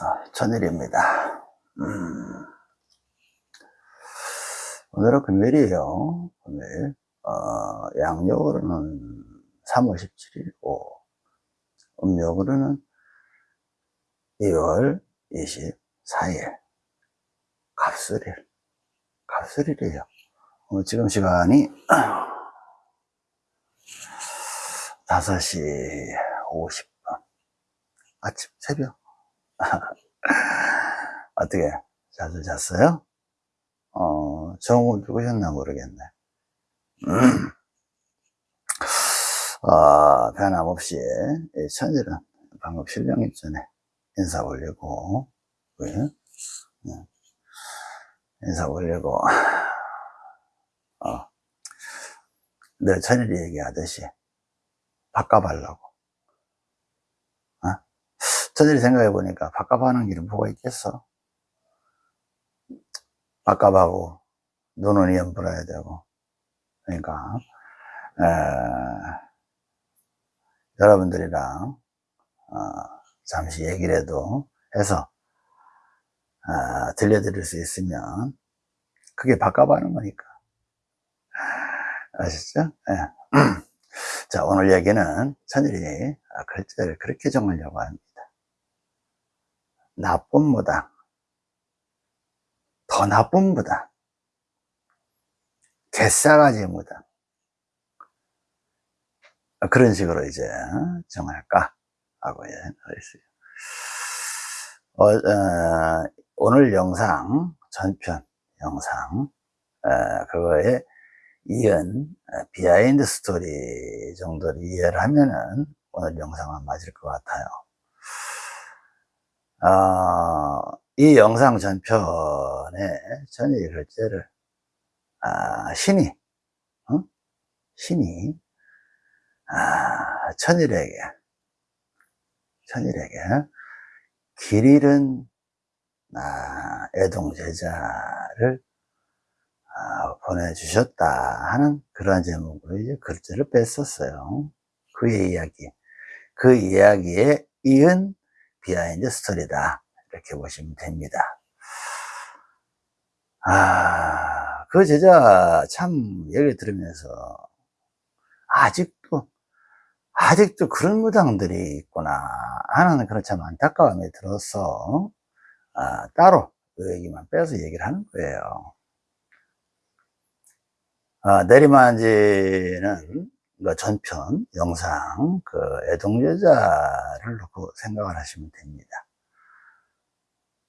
아, 천일입니다. 음. 오늘은 금요일이에요. 금요일. 어, 양력으로는 3월 17일이고, 음력으로는 2월 24일. 갑술일. 갑술일이에요. 어, 지금 시간이 5시 50분. 아침, 새벽. 어떻게, 자주 잤어요? 어, 정오 누구셨나 모르겠네. 음. 어, 변함없이, 이 천일은 방금 실령님 전에 인사 올리고, 왜? 네. 인사 올리고, 어, 늘 천일이 얘기하듯이, 바꿔달라고. 어? 천일이 생각해 보니까 바꿔하는 길은 뭐가 있겠어? 바꿔하고 눈은 연불어야 되고, 그러니까, 에, 여러분들이랑, 어, 잠시 얘기를 해도 해서, 어, 들려드릴 수 있으면, 그게 바꿔하는 거니까. 아시죠? 예. 자, 오늘 얘기는 천일이 글자를 그렇게 정하려고 합니다. 나쁨보다, 더 나쁨보다, 개싸가지보다, 그런 식으로 이제 정할까? 하고 했어요. 어, 어, 오늘 영상, 전편 영상, 어, 그거에 이은 behind story 정도를 이해를 하면은 오늘 영상은 맞을 것 같아요. 어, 이 영상 전편에 전의 글자를 아, 신이 어? 신이 아, 천일에게 천일에게 길 잃은 아, 애동제자를 아, 보내주셨다 하는 그러한 제목으로 이제 글자를 뺐었어요. 그의 이야기. 그 이야기에 이은 behind story다. 이렇게 보시면 됩니다. 아, 그 제자 참 얘기를 들으면서 아직도, 아직도 그런 무당들이 있구나 하는 그런 참 안타까움이 들어서 아, 따로 그 얘기만 빼서 얘기를 하는 거예요. 아, 내리만지는 그 전편 영상 그 애동여자를 놓고 생각을 하시면 됩니다.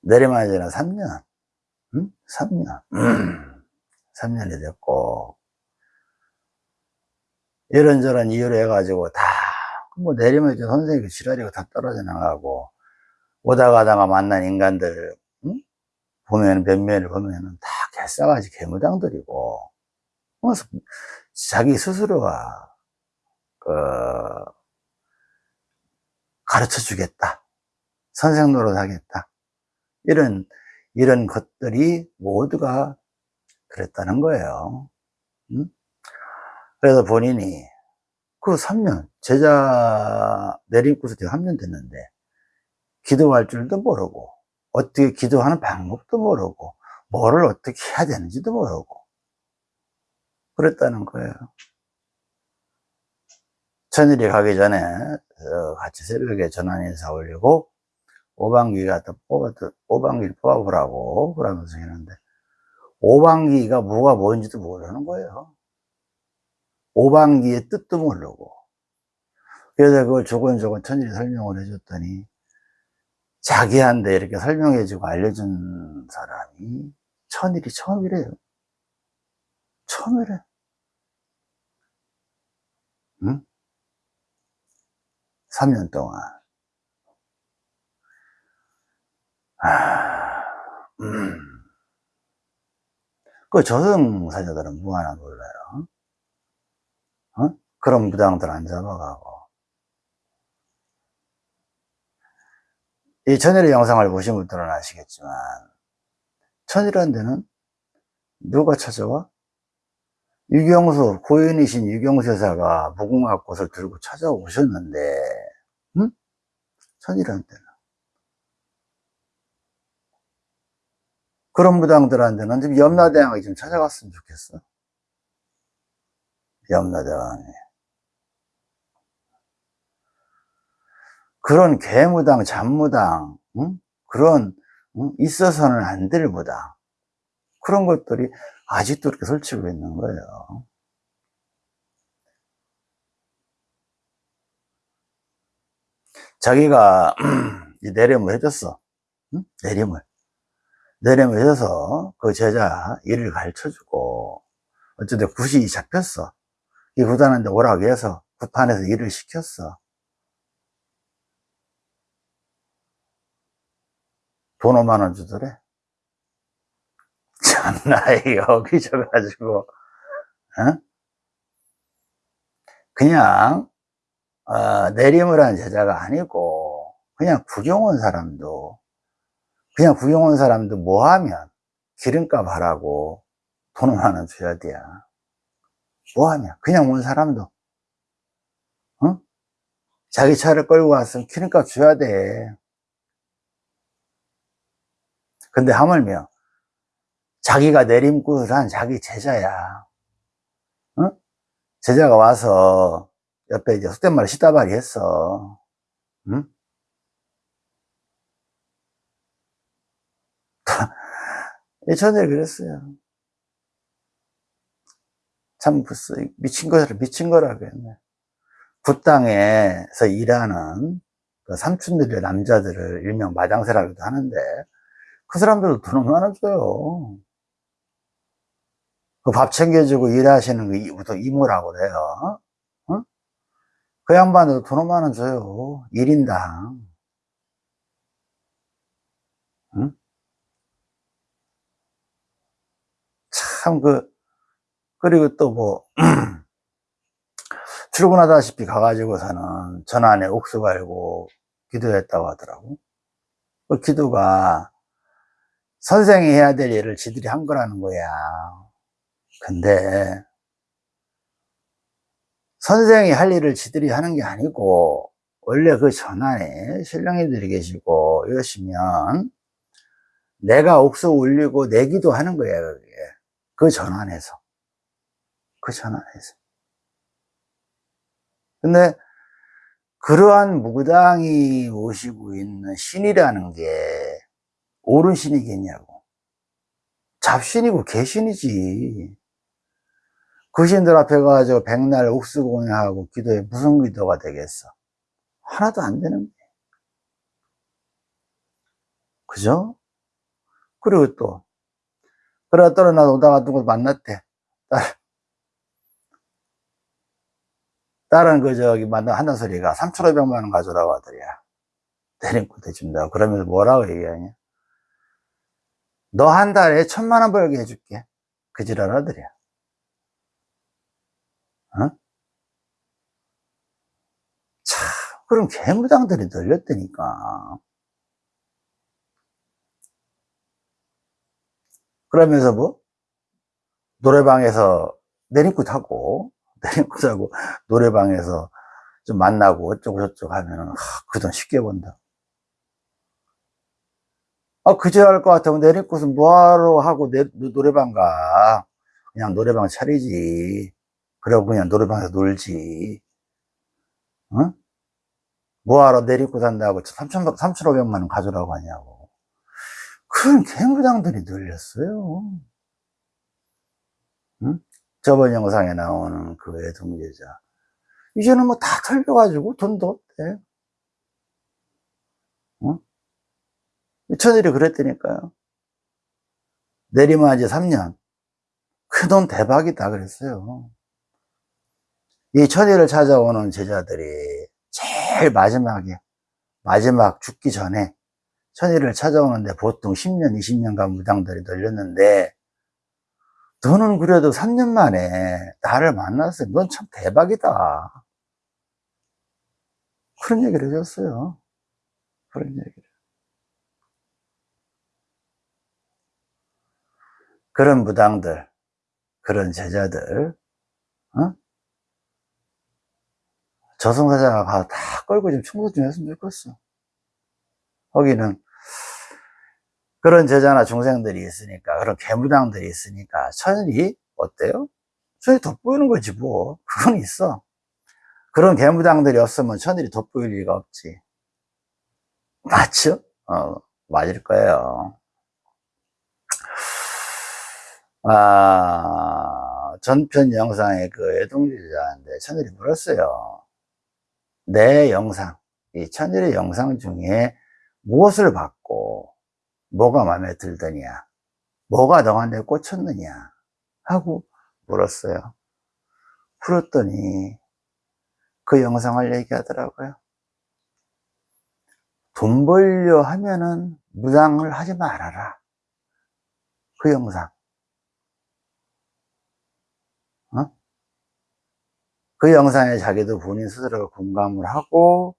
내리만지는 3년, 음? 3년, 음. 3년이 됐고 이런저런 이유로 해가지고 다 뭐 내리만지 선생님 그 지랄이가 다 떨어져 나가고 오다 가다가 만난 인간들 음? 보면 몇몇을 보면은 다 개싸가지 개무당들이고 뭐 자기 스스로가 그 가르쳐 주겠다 선생 노릇 하겠다 이런 이런 것들이 모두가 그랬다는 거예요 음? 그래서 본인이 그 3년 제자 내림고서 제가 3년 됐는데 기도할 줄도 모르고 어떻게 기도하는 방법도 모르고 뭐를 어떻게 해야 되는지도 모르고 그랬다는 거예요. 천일이 가기 전에 어, 같이 새벽에 전환 인사 올리고 오방기 갖다 뽑아 오방기를 뽑아보라고 그러면서 했는데 오방기가 뭐가 뭔지도 모르는 거예요. 오방기의 뜻도 모르고 그래서 그걸 조곤조곤 천일이 설명을 해줬더니 자기한테 이렇게 설명해주고 알려준 사람이 천일이 처음이래요. 처음이래. 응? 3년 동안. 아, 음. 그 저승사자들은 뭐 하나 몰라요. 어? 그런 무당들 안 잡아가고. 이 천일의 영상을 보신 분들은 아시겠지만, 천일이라는 데는 누가 찾아와? 유경수, 고인이신 유경수 여사가 무궁화꽃을 들고 찾아오셨는데, 응? 천이라는 데는. 그런 무당들한테는 좀 염라대왕이 좀 찾아갔으면 좋겠어. 염라대왕이. 그런 개무당, 잡무당, 응? 그런 응? 있어서는 안 될 무당 그런 것들이 아직도 이렇게 설치고 있는 거예요. 자기가 내림을 해줬어. 응? 내림을. 내림을 해줘서 그 제자 일을 가르쳐주고 어쨌든 굿이 잡혔어. 이 굿하는데 오라고 해서 굿판에서 일을 시켰어. 돈 5만원 주더래. 참나, 여기 져가지고, 어? 그냥, 어, 내림을 한 제자가 아니고, 그냥 구경 온 사람도, 그냥 구경 온 사람도 뭐 하면, 기름값 하라고 돈 5만원 줘야 돼. 뭐 하면, 그냥 온 사람도, 어? 자기 차를 끌고 왔으면 기름값 줘야 돼. 근데 하물며 자기가 내림굿을 한 자기 제자야. 어? 제자가 와서 옆에 이제 속된 말로 시다발이 했어. 응? 예전에 그랬어요. 참 미친 거라 미친 거라 그랬네. 굿땅에서 일하는 그 삼촌들의 남자들을 일명 마장새라고도 하는데 그 사람들도 돈 얼마나 줘요. 그 밥 챙겨주고 일하시는 그 보통 이모라고 그래요. 어? 그 양반도 돈 얼마나 줘요. 1인당. 응? 참, 그, 그리고 또 뭐, 출근하다시피 가가지고서는 전안에 옥수 갈고 기도했다고 하더라고. 그 기도가 선생이 해야 될 일을 지들이 한 거라는 거야. 근데 선생이 할 일을 지들이 하는 게 아니고 원래 그 전환에 신령이들이 계시고 이러시면 내가 옥수 올리고 내기도 하는 거예요. 그게. 그 전환에서. 그 전환에서. 근데 그러한 무당이 모시고 있는 신이라는 게 옳은 신이겠냐고. 잡신이고 개신이지. 그 신들 앞에 가서 백날 옥수 공양하고 기도에 무슨 기도가 되겠어? 하나도 안 되는 거예요. 그죠? 그리고 또, 그러다 떨어나 오다가 누구 만났대. 딸. 딸은 그 저기 만나 한단 소리가 3,500만 원 가져라고 하더랴. 대림고 대준다. 그러면서 뭐라고 얘기하냐? 너 한 달에 천만 원 벌게 해줄게. 그 지랄 하더래. 어? 참, 그럼 개무당들이 널렸다니까. 그러면서 뭐? 노래방에서 내림굿 하고, 내림굿 하고, 노래방에서 좀 만나고 어쩌고 저쩌고 하면은, 그 돈 쉽게 번다. 아, 그저 할 것 같으면 내리꽃은 뭐하러 하고 내, 노래방 가. 그냥 노래방 차리지. 그러고 그냥 노래방에서 놀지. 응? 뭐하러 내리고 산다고 3천, 3,500만 원 가져라고 하냐고. 그런 개무장들이 늘렸어요. 응? 저번 영상에 나오는 그 애동제자. 이제는 뭐 다 털려가지고 돈도 없대. 응? 천일이 그랬다니까요. 내리면 이제 3년. 그 돈 대박이다 그랬어요. 이 천일을 찾아오는 제자들이 제일 마지막에, 마지막 죽기 전에 천일을 찾아오는데 보통 10년, 20년간 무당들이 널렸는데, 너는 그래도 3년 만에 나를 만났어요. 넌참 대박이다. 그런 얘기를 해줬어요. 그런 얘기를. 그런 무당들, 그런 제자들, 어? 저승사자가 다 끌고 좀 청소 좀 했으면 좋겠어. 거기는 그런 제자나 중생들이 있으니까, 그런 개무당들이 있으니까, 천일이 어때요? 천일이 돋보이는 거지, 뭐. 그건 있어. 그런 개무당들이 없으면 천일이 돋보일 리가 없지. 맞죠? 어, 맞을 거예요. 아, 전편 영상에 그 애동주자인데 천일이 물었어요. 내 영상, 이 천일의 영상 중에 무엇을 받고 뭐가 마음에 들더냐, 뭐가 너한테 꽂혔느냐 하고 물었어요. 풀었더니 그 영상을 얘기하더라고요. 돈 벌려 하면은 무당을 하지 말아라. 그 영상. 그 영상에 자기도 본인 스스로 공감을 하고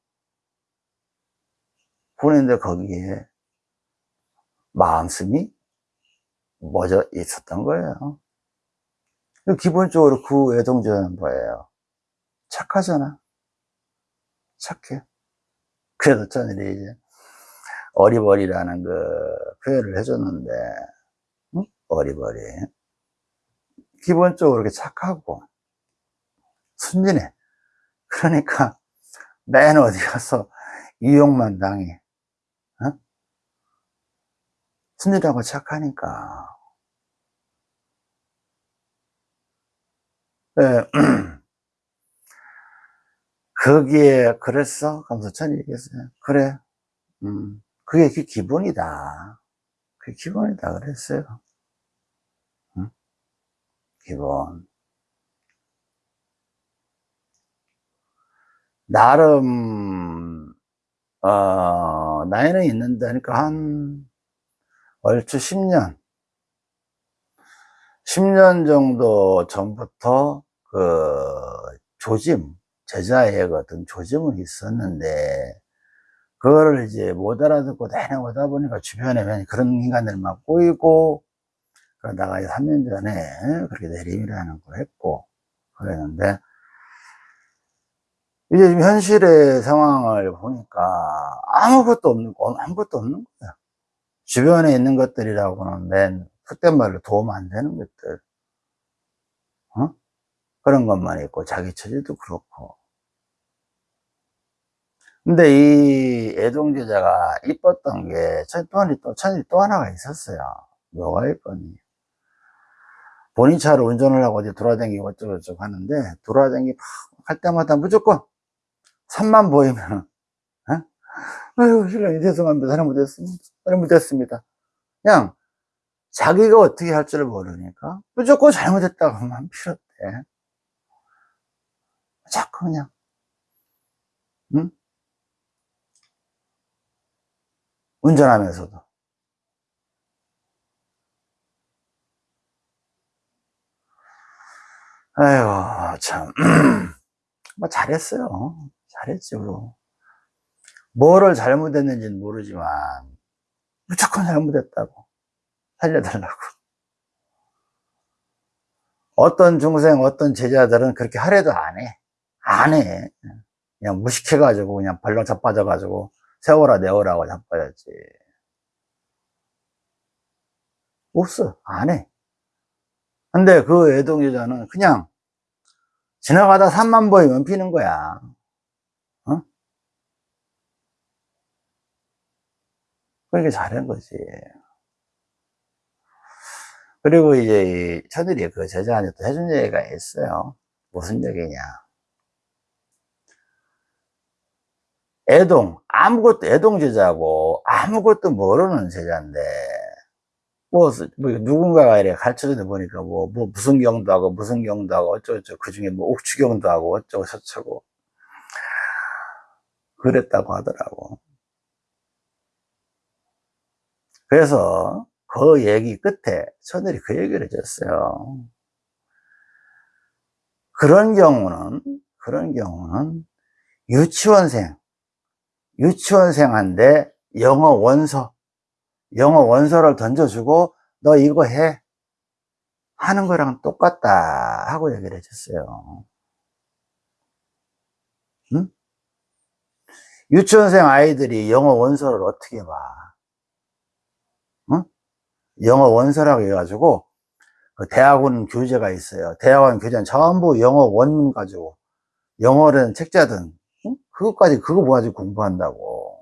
보는데 거기에 마음씀이 멎어 있었던 거예요. 기본적으로 그 애동자는 뭐예요? 착하잖아. 착해. 그래서 저는 이제 어리버리라는 그 표현을 해줬는데, 응? 어리버리. 기본적으로 이렇게 착하고, 순진해. 그러니까, 맨 어디 가서 이용만 당해. 어? 순진하고 착하니까. 네. 거기에 그랬어? 전 얘기했어요. 그래. 음, 그게 그 기본이다. 그게 기본이다. 그랬어요. 응? 기본. 나름, 어, 나이는 있는데, 그러니까 한, 얼추 10년. 10년 정도 전부터 그 조짐, 제자의 어떤 조짐은 있었는데, 그거를 이제 못 알아듣고 내려오다 보니까 주변에 그런 인간들만 꼬이고, 그러다가 3년 전에 그렇게 내림이라는 걸 했고, 그랬는데, 이제 지금 현실의 상황을 보니까 아무것도 없는 거, 아무것도 없는 거야. 주변에 있는 것들이라고는 맨, 그때 말로 도움 안 되는 것들. 어? 그런 것만 있고, 자기 처지도 그렇고. 근데 이 애동제자가 이뻤던 게, 천이 또, 천이 또 하나가 있었어요. 뭐가 있거니. 본인 차로 운전을 하고 어디 돌아다니고 어쩌고저쩌고 하는데, 돌아다니기 할 때마다 무조건 산만 보이면, 어? 아유, 신랑이 죄송합니다. 잘못했습니다. 잘못했습니다. 그냥, 자기가 어떻게 할줄 모르니까, 무조건 잘못했다고 하면 필요 없대. 자꾸 그냥, 응? 운전하면서도. 아이고, 참. 뭐, 잘했어요. 잘했죠. 뭐를 잘못했는지는 모르지만, 무조건 잘못했다고. 살려달라고. 어떤 중생, 어떤 제자들은 그렇게 하래도 안 해. 안 해. 그냥 무식해 가지고, 그냥 발로 자빠져 가지고, 세워라, 내워라고 자빠졌지. 없어. 안 해. 근데 그 애동여자는 그냥 지나가다 산만 보이면 피는 거야. 그러니까 잘한 거지. 그리고 이제 천일이 그 제자한테 또 해준 얘기가 있어요. 무슨 얘기냐. 애동, 아무것도 애동 제자고 아무것도 모르는 제자인데, 뭐, 뭐 누군가가 이렇게 가르쳐주다 보니까 뭐, 뭐 무슨 경도 하고 무슨 경도 하고 어쩌고저쩌고 그 중에 뭐 옥추경도 하고 어쩌고 저쩌고 그랬다고 하더라고. 그래서 그 얘기 끝에 천일이 그 얘기를 해줬어요. 그런 경우는, 그런 경우는 유치원생, 유치원생한테 영어 원서, 영어 원서를 던져주고 너 이거 해. 하는 거랑 똑같다 하고 얘기를 해줬어요. 응? 유치원생 아이들이 영어 원서를 어떻게 봐? 응? 영어 원서라고 해가지고 그 대학원 교재가 있어요. 대학원 교재는 전부 영어 원문 가지고 영어든 책자든 응? 그것까지 그거 모아가지고 공부한다고.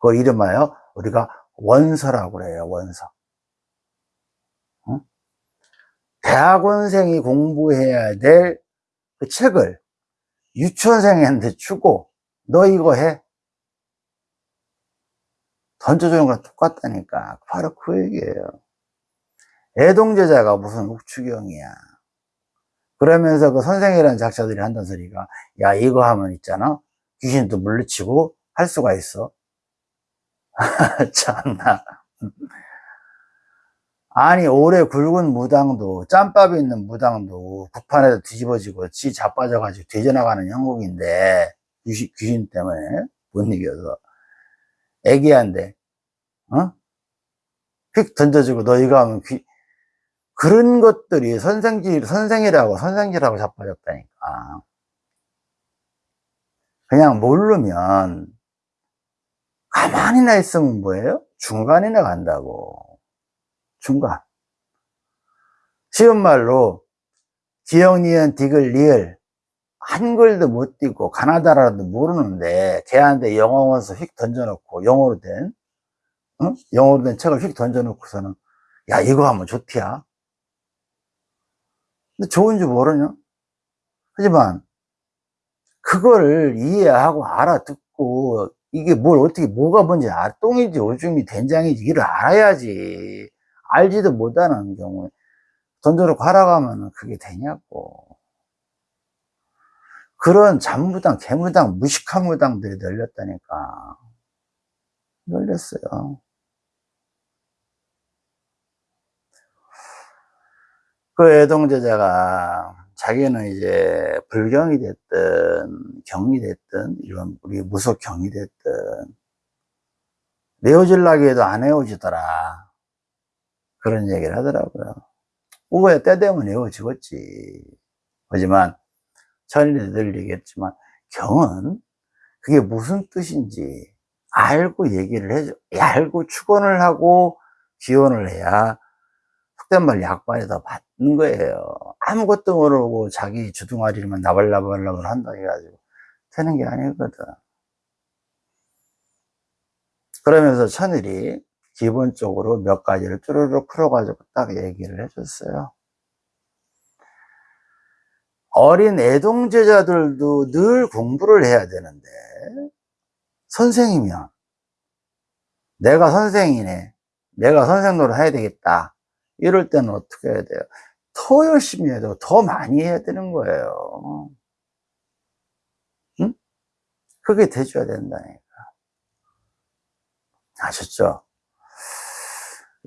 그 이름하여 우리가 원서라고 그래요. 원서. 응? 대학원생이 공부해야 될 그 책을 유치원생한테 주고 너 이거 해. 던져주는 거랑 똑같다니까. 바로 그 얘기예요. 애동제자가 무슨 묵추경이야. 그러면서 그 선생이라는 작자들이 한단 소리가, 야, 이거 하면 있잖아. 귀신도 물리치고 할 수가 있어. 참나. 아니, 오래 굵은 무당도, 짬밥이 있는 무당도 북판에서 뒤집어지고 지 자빠져가지고 뒤져나가는 형국인데, 귀신, 귀신 때문에 못 이겨서. 애기한데, 어? 휙 던져주고 너 이거 하면 귀, 그런 것들이 선생질, 선생이라고, 선생질하고 자빠졌다니까. 그냥 모르면, 가만히나 있으면 뭐예요? 중간이나 간다고. 중간. 쉬운 말로, 기역, 니은, 디귿, 리을, 한글도 못 띄고, 가나다라도 모르는데, 걔한테 영어 원서 휙 던져놓고, 영어로 된, 응? 영어로 된 책을 휙 던져놓고서는, 야, 이거 하면 좋디야. 근데 좋은지 모르냐? 하지만, 그걸 이해하고 알아듣고, 이게 뭘 어떻게, 뭐가 뭔지, 아, 똥인지 오줌이 된장인지 이를 알아야지. 알지도 못하는 경우에, 던져놓고 하라고 면 그게 되냐고. 그런 잔무당, 개무당, 무식한 무당들이 널렸다니까. 널렸어요. 그 애동제자가 자기는 이제 불경이 됐든 경이 됐든 이런 우리 무속 경이 됐든 내어질라고 해도 안 헤어지더라. 그런 얘기를 하더라고요. 우거야 때 되면 헤어지겠지. 하지만 천일이 늘 얘기했지만 경은 그게 무슨 뜻인지 알고 얘기를 해줘 알고 축원을 하고 기원을 해야 속된 말 약반에 더 받는 거예요. 아무것도 모르고 자기 주둥아리만 나발나발나발 한다 해가지고 되는 게 아니거든. 그러면서 천일이 기본적으로 몇 가지를 쭈르륵 풀어가지고 딱 얘기를 해줬어요. 어린 애동제자들도 늘 공부를 해야 되는데, 선생이면, 내가 선생이네. 내가 선생 노릇 해야 되겠다. 이럴 때는 어떻게 해야 돼요? 더 열심히 해야 되고 더 많이 해야 되는 거예요. 응? 그게 돼줘야 된다니까. 아셨죠?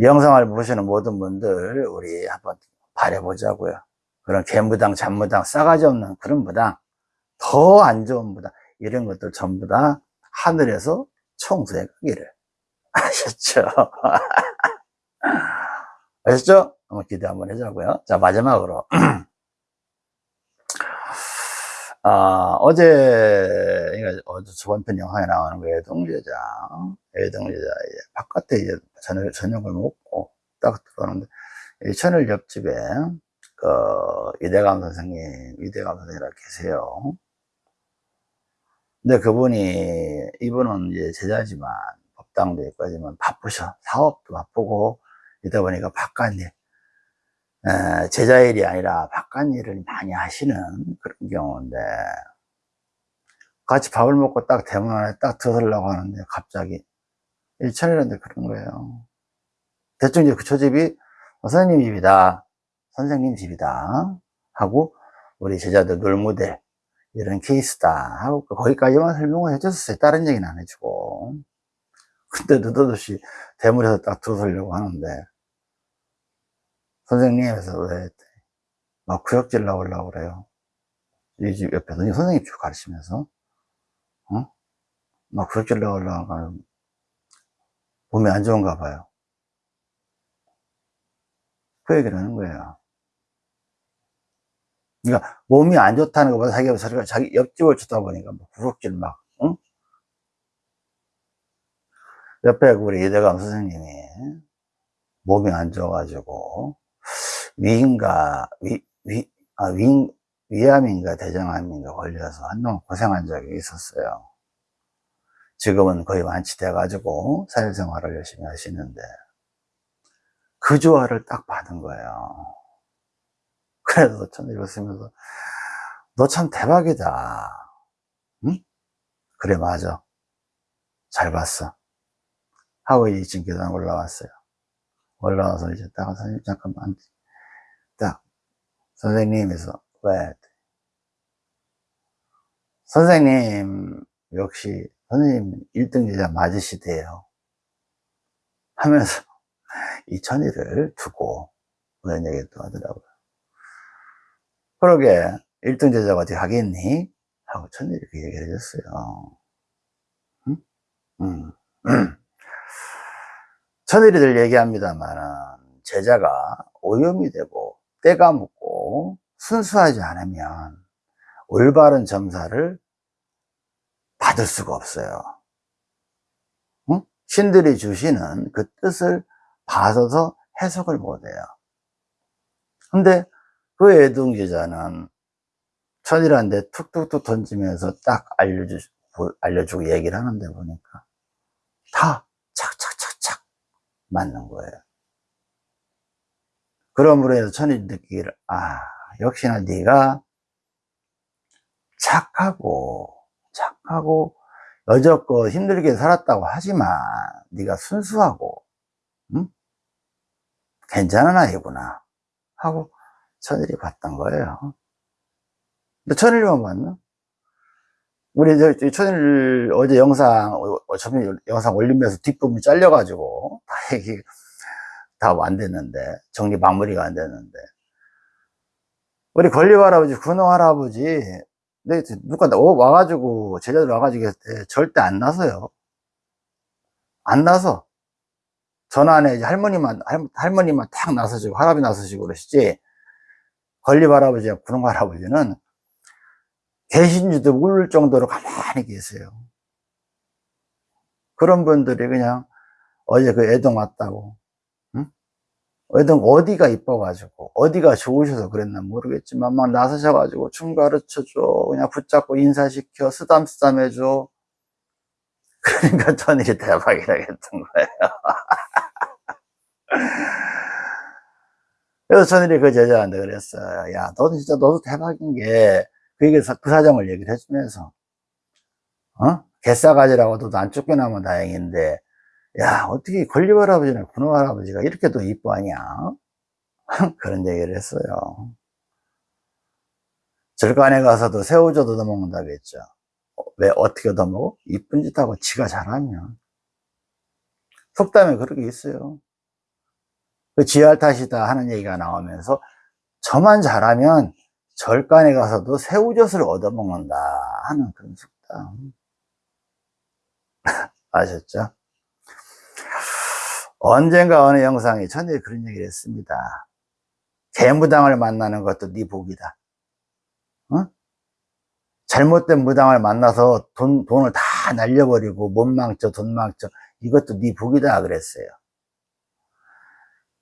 영상을 보시는 모든 분들 우리 한번 바래보자고요. 그런 개무당, 잡무당, 싸가지 없는 그런 무당, 더 안 좋은 무당 이런 것들 전부 다 하늘에서 청소해 가기를 아셨죠? 아셨죠? 한번 기대 한번 해자고요. 자, 마지막으로. 아, 어제, 어제 저번 편 영상에 나오는 거 애동제자, 애동제자, 이제 바깥에 이제 저녁, 저녁을 먹고 딱 들어오는데, 이 천을 옆집에, 그, 이대감 선생님, 이대감 선생이라 계세요. 근데 그분이, 이분은 이제 제자지만, 법당도 있까지만 바쁘셔. 사업도 바쁘고, 이다 보니까 바깥일, 제자 일이 아니라 바깥일을 많이 하시는 그런 경우인데, 같이 밥을 먹고 딱 대문 안에 딱 들어서려고 하는데, 갑자기, 일천이라는데 그런 거예요. 대충 이제 그 초 집이 선생님 집이다. 선생님 집이다. 하고, 우리 제자들 놀모델, 이런 케이스다. 하고, 거기까지만 설명을 해줬어요. 다른 얘기는 안 해주고. 근데 느닷없이 대물에서 딱 들어서려고 하는데, 선생님에서 왜, 막 구역질 나오려고 그래요. 이 집 옆에서 선생님 쭉 가르치면서, 어? 막 구역질 나오려고 하면, 몸이 안 좋은가 봐요. 그 얘기를 하는 거예요. 그러니까 몸이 안 좋다는 것보다 자기가 자기 옆집을 주다 보니까 뭐 구역질 막, 응? 옆에 우리 이대감 선생님이 몸이 안 좋아가지고 위인가 위, 위, 아, 위, 위암인가 대장암인가 걸려서 한동안 고생한 적이 있었어요. 지금은 거의 완치돼 가지고 사회생활을 열심히 하시는데 그 조화를 딱 받은 거예요. 그래서 전 이거 쓰면서 너 참 대박이다. 응? 그래 맞아. 잘 봤어. 하고 이제 2층 계단 올라왔어요. 올라와서 이제 딱 선생님 잠깐만 딱 선생님에서 왜 선생님 역시 선생님 1등 제자 맞으시대요 하면서 이 천의를 두고 그런 얘기 또 하더라고요 그러게 1등 제자가 어떻게 하겠니? 하고 천의를 그 얘기를 해줬어요 응? 응. 천의리들 얘기합니다만 제자가 오염이 되고 때가 묻고 순수하지 않으면 올바른 점사를 받을 수가 없어요. 응? 신들이 주시는 그 뜻을 봐서서 해석을 못해요. 근데 그 애동제자는 천이라는데 툭툭툭 던지면서 딱 알려주, 알려주고 얘기를 하는데 보니까 다 착착착착 맞는 거예요. 그러므로 해서 천이 느끼기를, 아, 역시나 네가 착하고 착하고 여적고 힘들게 살았다고 하지만 네가 순수하고 응? 괜찮은 아이구나 하고 천일이 봤던 거예요 근데 천일만 봤나? 우리 저, 천일 어제 영상 어차피 영상 올리면서 뒷부분이 잘려가지고 다 얘기 다안 됐는데 정리 마무리가 안 됐는데. 우리 권리부 할아버지 군호 할아버지 네, 누가 와가지고 제자들 와가지고 했을 때 절대 안 나서요. 안 나서. 전안에 이제 할머니만 할, 머니만탁 나서시고 할아버지 나서시고 그러시지. 권리부 할아버지와 군호 할아버지는 계신지도 모를 정도로 가만히 계세요. 그런 분들이 그냥 어제 그 애동 왔다고. 어떤 어디가 이뻐가지고 어디가 좋으셔서 그랬나 모르겠지만 막 나서셔가지고 춤 가르쳐줘 그냥 붙잡고 인사시켜 쓰담쓰담 해줘. 그러니까 전일이 대박이라 했던 거예요. 그래서 전일이 그 제자한테 그랬어요. 야 너도 진짜 너도 대박인 게 그 얘기 그 사정을 얘기를 해주면서 어? 개싸가지라고 너도 안 쫓겨나면 다행인데 야 어떻게 권리부 할아버지나 군호 할아버지가 이렇게 도 이뻐하냐? 그런 얘기를 했어요. 절간에 가서도 새우젓 얻어먹는다고 했죠. 왜 어떻게 얻어먹어? 이쁜 짓 하고 지가 잘하면 속담에 그렇게 있어요. 그 지할 탓이다 하는 얘기가 나오면서 저만 잘하면 절간에 가서도 새우젓을 얻어먹는다 하는 그런 속담. 아셨죠? 언젠가 어느 영상에 전에 그런 얘기를 했습니다. 개무당을 만나는 것도 네 복이다. 어? 잘못된 무당을 만나서 돈, 돈을 다 날려버리고 못 망쳐 돈 망쳐 이것도 네 복이다 그랬어요.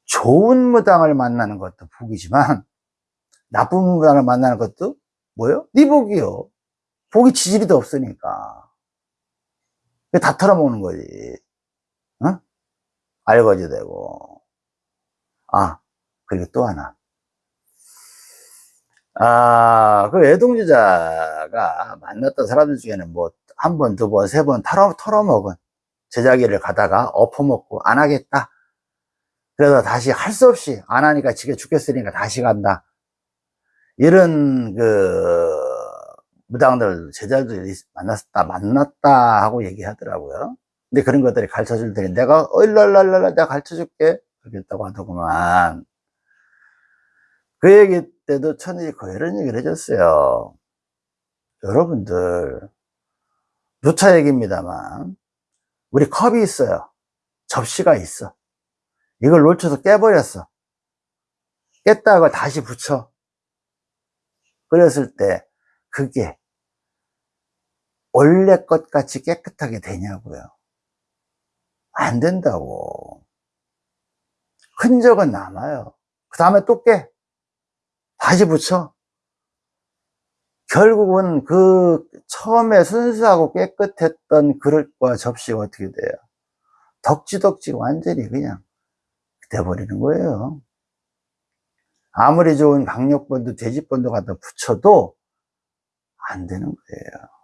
좋은 무당을 만나는 것도 복이지만 나쁜 무당을 만나는 것도 뭐요? 네 복이요. 복이 지지리도 없으니까. 다 털어먹는 거지. 어? 알거지 되고. 아 그리고 또 하나. 아그 애동주자가 만났던 사람들 중에는 뭐 한 번, 두 번, 세 번 털어, 털어먹은 제자기를 가다가 엎어먹고 안 하겠다. 그래서 다시 할 수 없이 안 하니까 지게 죽겠으니까 다시 간다. 이런 그 무당들 제자들이 만났다 만났다 하고 얘기하더라고요 근데 그런 것들이 가르쳐 줄 테니 내가 얼랄랄랄 내가 가르쳐 줄게. 그렇게 했다고 하더구만. 그 얘기 때도 천일이 그 이런 얘기를 해줬어요. 여러분들 누차 얘기입니다만 우리 컵이 있어요. 접시가 있어. 이걸 놓쳐서 깨버렸어. 깼다가 다시 붙여. 그랬을 때 그게 원래 것 같이 깨끗하게 되냐고요 안 된다고. 흔적은 남아요. 그 다음에 또 깨. 다시 붙여. 결국은 그 처음에 순수하고 깨끗했던 그릇과 접시가 어떻게 돼요? 덕지덕지 완전히 그냥 돼버리는 거예요. 아무리 좋은 강력본도 돼지본도 갖다 붙여도 안 되는 거예요.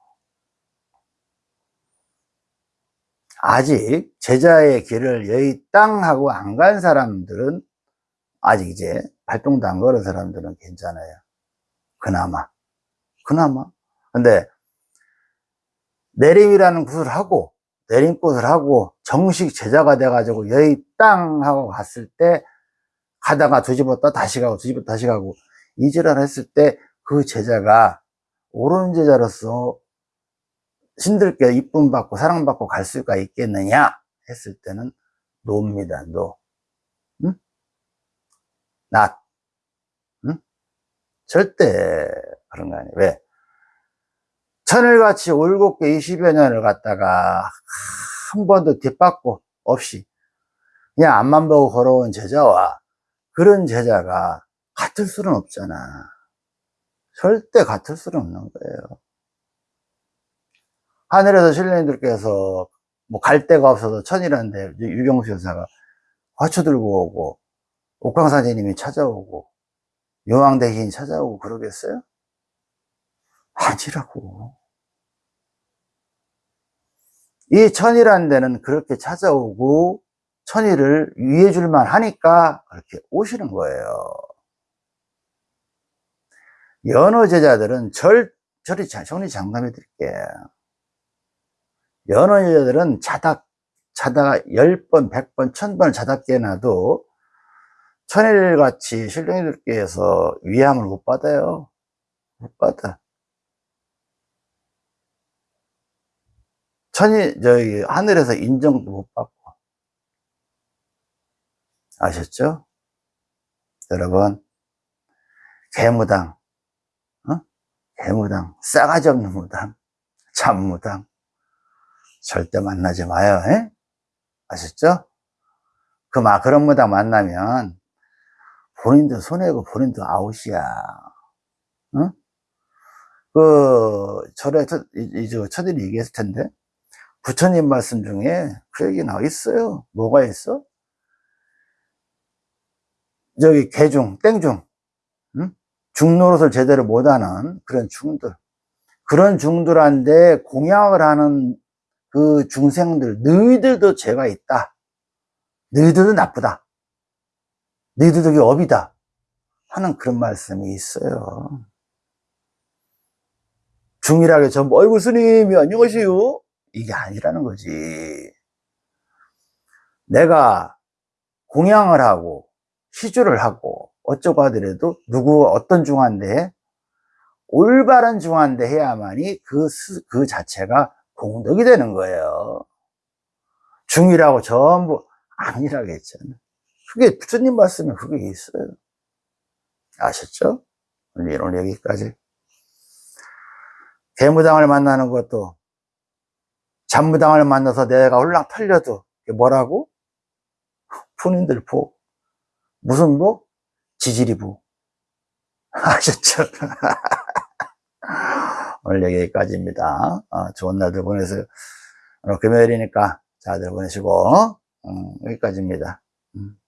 아직 제자의 길을 여의 땅 하고 안 간 사람들은 아직 이제 발동도 안 걸은 사람들은 괜찮아요. 그나마. 그나마. 근데 내림이라는 곳을 하고 내림꽃을 하고 정식 제자가 돼가지고 여의 땅 하고 갔을 때 가다가 뒤집었다 다시 가고 뒤집었다 다시 가고 이지랄 했을 때 그 제자가 옳은 제자로서 신들께 이쁨 받고 사랑받고 갈 수가 있겠느냐 했을 때는 노입니다 노 응? 낫 응? 절대 그런 거 아니에요 왜? 천일같이 올곧게 20여 년을 갔다가 한 번도 뒷받고 없이 그냥 앞만 보고 걸어온 제자와 그런 제자가 같을 수는 없잖아 절대 같을 수는 없는 거예요 하늘에서 신령님들께서 뭐 갈 데가 없어서 천이라는데 유경수 여사가 화초 들고 오고 옥광사제님이 찾아오고 용왕대신이 찾아오고 그러겠어요? 아니라고. 이 천이라는 데는 그렇게 찾아오고 천이를 위해 줄만 하니까 그렇게 오시는 거예요. 연어 제자들은 절, 저리 정리 장담해 드릴게요 연어 여자들은 자다, 자다가 10번, 100번, 1000번을 자다 깨나도 천일같이 신령이들께서 위함을 못 받아요. 못 받아. 천이, 저기, 하늘에서 인정도 못 받고. 아셨죠? 여러분, 개무당, 어? 개무당, 싸가지 없는 무당, 참무당, 절대 만나지 마요. 에? 아셨죠? 그, 막, 그런 무당 만나면 본인도 손해고 본인도 아웃이야. 응? 그, 절에, 이제 처들이 얘기했을 텐데, 부처님 말씀 중에 그 얘기 나와 있어요. 뭐가 있어? 저기, 개중, 땡중, 응? 중노릇을 제대로 못하는 그런 중들. 그런 중들한테 공약을 하는 그 중생들, 너희들도 죄가 있다. 너희들도 나쁘다. 너희들도 업이다. 하는 그런 말씀이 있어요. 중일하게 전부, 어이구, 스님이 안녕하세요. 이게 아니라는 거지. 내가 공양을 하고, 시주를 하고, 어쩌고 하더라도, 누구, 어떤 중한데, 올바른 중한데 해야만이 그, 그 자체가 공덕이 되는 거예요. 중이라고 전부 아니라고 했잖아요. 그게 부처님 말씀에 그게 있어요. 아셨죠? 오늘 여기까지. 대무당을 만나는 것도 잠무당을 만나서 내가 홀랑 털려도 뭐라고? 푸인들 보. 무슨 보? 지지리 보. 아셨죠? 오늘 여기까지입니다. 어, 좋은 날들 보내세요. 금요일이니까 잘들 보내시고, 음, 여기까지입니다. 음.